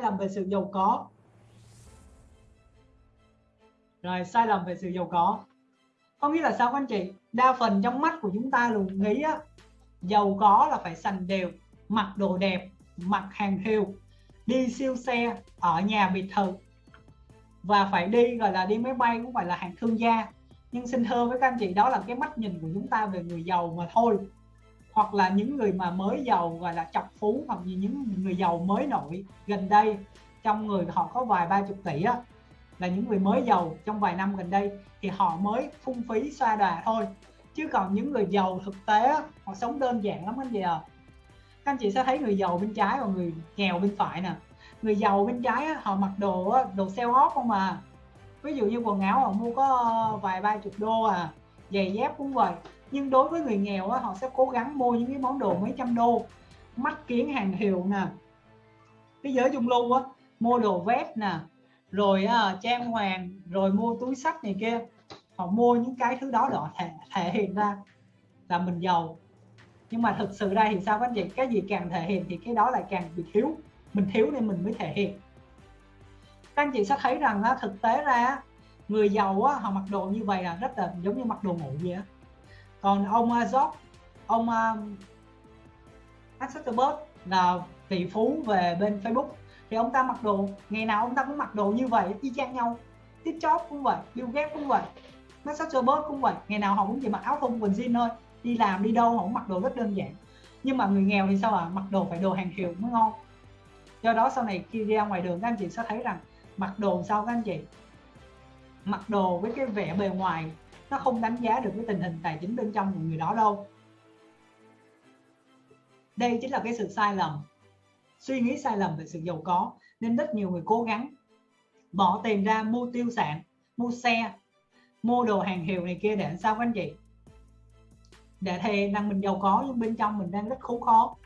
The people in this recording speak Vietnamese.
lầm về sự giàu có. Rồi sai lầm về sự giàu có. Có nghĩa là sao các anh chị? Đa phần trong mắt của chúng ta luôn nghĩ á, giàu có là phải sành đều mặc đồ đẹp mặc hàng hiệu đi siêu xe ở nhà biệt thự. Và phải đi gọi là đi máy bay cũng phải là hàng thương gia. Nhưng xin thưa với các anh chị đó là cái mắt nhìn của chúng ta về người giàu mà thôi hoặc là những người mà mới giàu gọi là chọc phú hoặc như những người giàu mới nổi gần đây trong người họ có vài ba chục tỷ á là những người mới giàu trong vài năm gần đây thì họ mới phung phí xoa đà thôi. Chứ còn những người giàu thực tế á, họ sống đơn giản lắm anh chị à các anh chị sẽ thấy người giàu bên trái và người nghèo bên phải nè. Người giàu bên trái á, họ mặc đồ á, đồ sale off không mà ví dụ như quần áo họ mua có vài ba chục đô à giày dép cũng vậy nhưng đối với người nghèo á, họ sẽ cố gắng mua những cái món đồ mấy trăm đô. Mắt kiến hàng hiệu nè. Cái giới trung lưu á mua đồ vest nè. Rồi uh, trang hoàng rồi mua túi sách này kia. Họ mua những cái thứ đó để thể, thể hiện ra là mình giàu. Nhưng mà thực sự ra thì sao các anh chị? Cái gì càng thể hiện thì cái đó lại càng bị thiếu. Mình thiếu nên mình mới thể hiện. Các anh chị sẽ thấy rằng á, thực tế ra người giàu á, họ mặc đồ như vậy là rất là giống như mặc đồ ngủ vậy á còn ông uh, ông uh, Zuckerberg là tỷ phú về bên Facebook. Thì ông ta mặc đồ ngày nào ông ta cũng mặc đồ như vậy y chang nhau. Steve Jobs cũng vậy Bill Gates cũng vậy Mark Zuckerberg cũng vậy. Ngày nào họ cũng chỉ mặc áo thun quần jean thôi đi làm đi đâu họ cũng mặc đồ rất đơn giản. Nhưng mà người nghèo thì sao à mặc đồ phải đồ hàng hiệu mới ngon. Do đó sau này khi ra ngoài đường các anh chị sẽ thấy rằng mặc đồ sao các anh chị? Mặc đồ với cái vẻ bề ngoài nó không đánh giá được cái tình hình tài chính bên trong của người đó đâu. Đây chính là cái sự sai lầm. Suy nghĩ sai lầm về sự giàu có, nên rất nhiều người cố gắng bỏ tiền ra mua tiêu sản, mua xe, mua đồ hàng hiệu này kia để làm sao các anh chị? Để thề rằng mình giàu có nhưng bên trong mình đang rất khốn khó.